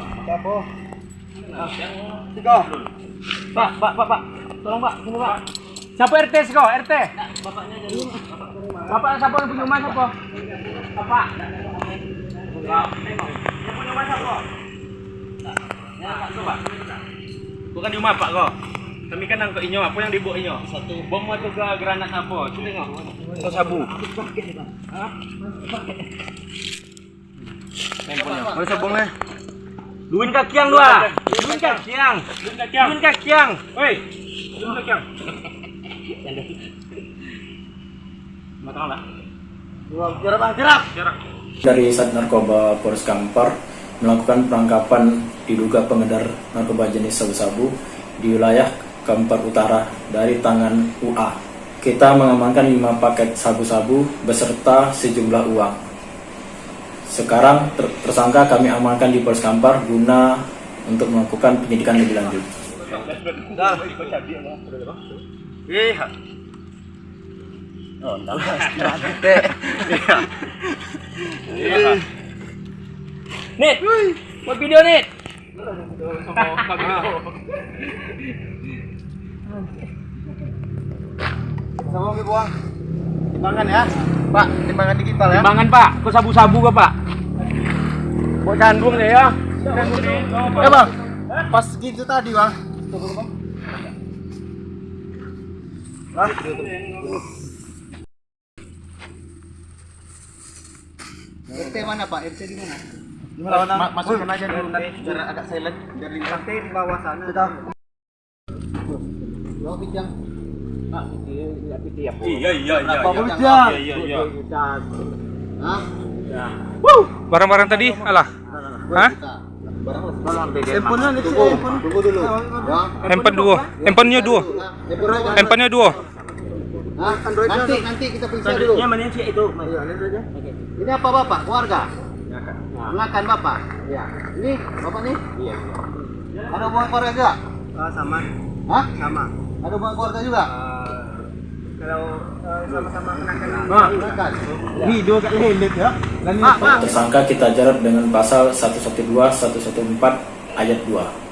Siapa? Tiga. Pak, Pak, Pak, Pak. Tolong Pak, sini Pak. Siapa RT siko? RT. Bapaknya jadi. Bapak siapa yang punya rumah siapa? Bapak. Yang punya rumah siapa? Ya. Bukan di rumah Pak kok. Kami kan nangkep inyo, apa yang dibawa inyo? Satu bom atau ke granat apa? Coba tengok. Atau sabu. Mana Duin kakiang dua. Duin kakiang. Woi. Duin kakiang. Matang lah. Jarak bang, jarak. Jarak. dari Sat Narkoba Polres Kampar melakukan penangkapan diduga pengedar narkoba jenis sabu-sabu di wilayah Kampar Utara dari tangan UA. Kita mengamankan 5 paket sabu-sabu beserta sejumlah uang. Sekarang ter- tersangka kami amankan di Polres Kampar guna untuk melakukan penyidikan lebih lanjut. Dah. Iya. Oh, enggak. Iya. Nit. Buat video Nit. Sama oke buang. Timbangan ya. Pak, timbangan digital ya. Timbangan Pak, kok sabu-sabu kah Pak? Kok canggung deh ya? Ya bang. Pas gitu tadi bang. Lah. RT mana Pak? RT di mana? Ma masukin aja dulu nanti biar agak silent biar. RT di bawah sana. Sudah. Iya, iya, iya. Iya. Iya, iya, iya. Hah? Barang-barang tadi, alah. Hah? Handphonenya. Tunggu dulu. Ya. Handphone dua. Handphonenya dua. Handphonenya dua. Hah? Nanti nanti kita periksa dulu. Yang mana sih itu? Iya, lihat aja. Ini apa Bapak? Keluarga? Mengakan Bapak? Iya. Ini Bapak nih? Iya. Ada hubungan keluarga juga? sama. Hah? Sama. Ada hubungan keluarga juga? Kalau sama-sama kenakan. Kat lelet ya. Dan Tersangka kita jerat dengan pasal 112 114 ayat 2.